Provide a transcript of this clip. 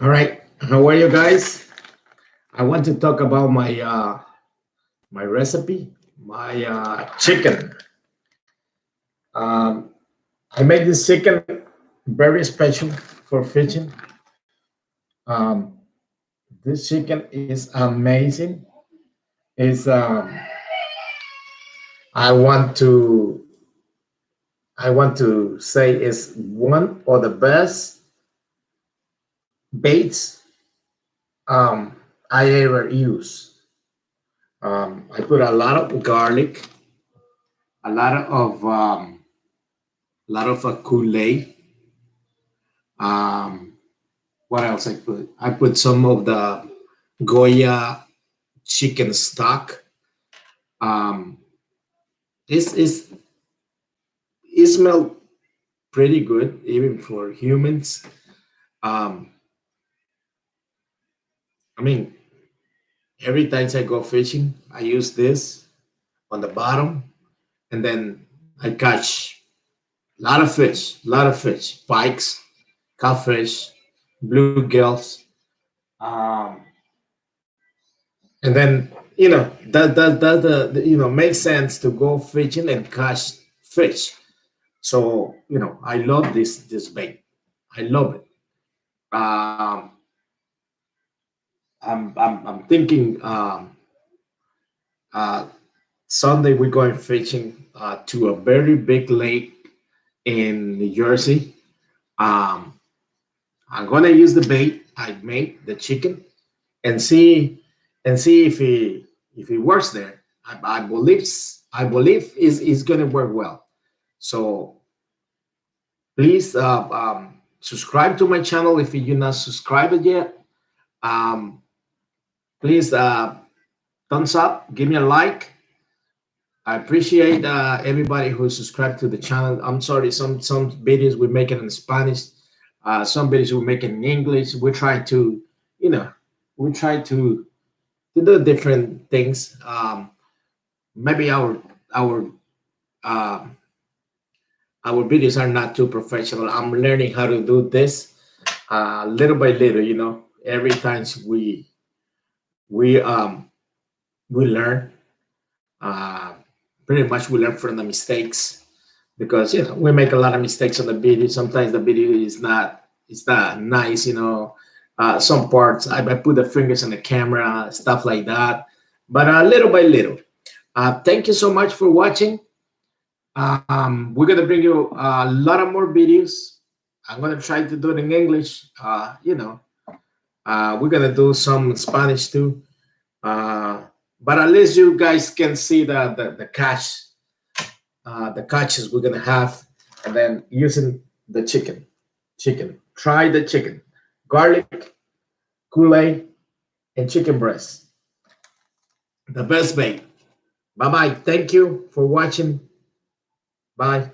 All right, how are you guys? I want to talk about my uh, my recipe, my uh, chicken. Um, I made this chicken very special for fishing. Um, this chicken is amazing. Is um, I want to I want to say is one of the best baits um, I ever use. Um, I put a lot of garlic, a lot of um, a lot of uh, Kool-Aid. Um, what else I put? I put some of the Goya chicken stock. Um, this is it smelled pretty good even for humans. Um, I mean, every time I go fishing, I use this on the bottom, and then I catch a lot of fish, a lot of fish, pikes, catfish, bluegills, um, and then you know that that that the you know makes sense to go fishing and catch fish. So you know, I love this this bait. I love it. Um, I'm I'm, I'm thinking um, uh, Sunday we're going fishing uh, to a very big lake in New Jersey. Um, I'm gonna use the bait I made, the chicken, and see and see if it if it works there. I, I believe I believe is is gonna work well. So please uh, um, subscribe to my channel if you're not subscribed yet. Um, please uh, thumbs up, give me a like. I appreciate uh, everybody who subscribed to the channel. I'm sorry, some some videos we're making in Spanish, uh, some videos we're making in English. We try to, you know, we try to to do different things. Um, maybe our our uh, our videos are not too professional. I'm learning how to do this uh, little by little. You know, every time we we um we learn uh pretty much we learn from the mistakes because you know we make a lot of mistakes on the video. Sometimes the video is not it's not nice you know. Uh some parts i, I put the fingers on the camera stuff like that. But uh, little by little uh thank you so much for watching. Um we're gonna bring you a lot of more videos. I'm gonna try to do it in english uh you know uh, we're gonna do some Spanish too, uh, but at least you guys can see the the, the catch, uh, the catches we're gonna have, and then using the chicken, chicken. Try the chicken, garlic, Kool-Aid, and chicken breast. The best bait. Bye bye. Thank you for watching. Bye.